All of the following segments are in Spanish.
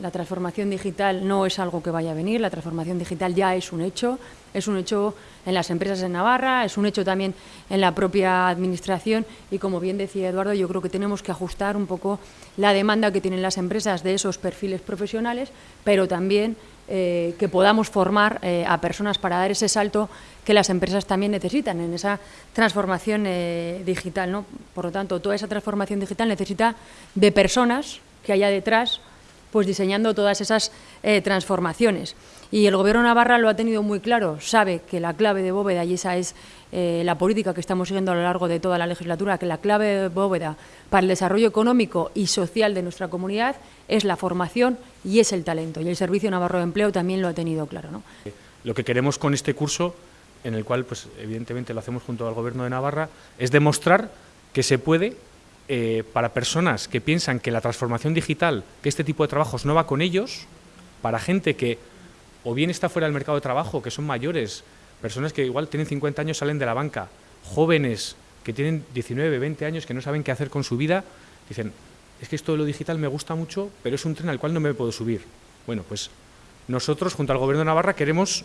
La transformación digital no es algo que vaya a venir, la transformación digital ya es un hecho, es un hecho en las empresas en Navarra, es un hecho también en la propia administración y como bien decía Eduardo, yo creo que tenemos que ajustar un poco la demanda que tienen las empresas de esos perfiles profesionales, pero también eh, que podamos formar eh, a personas para dar ese salto que las empresas también necesitan en esa transformación eh, digital. ¿no? Por lo tanto, toda esa transformación digital necesita de personas que haya detrás pues diseñando todas esas eh, transformaciones. Y el Gobierno Navarra lo ha tenido muy claro, sabe que la clave de bóveda, y esa es eh, la política que estamos siguiendo a lo largo de toda la legislatura, que la clave de bóveda para el desarrollo económico y social de nuestra comunidad es la formación y es el talento. Y el Servicio Navarro de Empleo también lo ha tenido claro. ¿no? Lo que queremos con este curso, en el cual pues, evidentemente lo hacemos junto al Gobierno de Navarra, es demostrar que se puede eh, para personas que piensan que la transformación digital, que este tipo de trabajos no va con ellos, para gente que o bien está fuera del mercado de trabajo, que son mayores, personas que igual tienen 50 años, salen de la banca, jóvenes que tienen 19, 20 años, que no saben qué hacer con su vida, dicen, es que esto de lo digital me gusta mucho, pero es un tren al cual no me puedo subir. Bueno, pues nosotros, junto al Gobierno de Navarra, queremos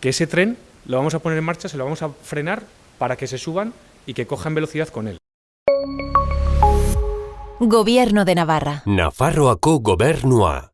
que ese tren lo vamos a poner en marcha, se lo vamos a frenar para que se suban y que cojan velocidad con él. Gobierno de Navarra. Nafarroako gobernua.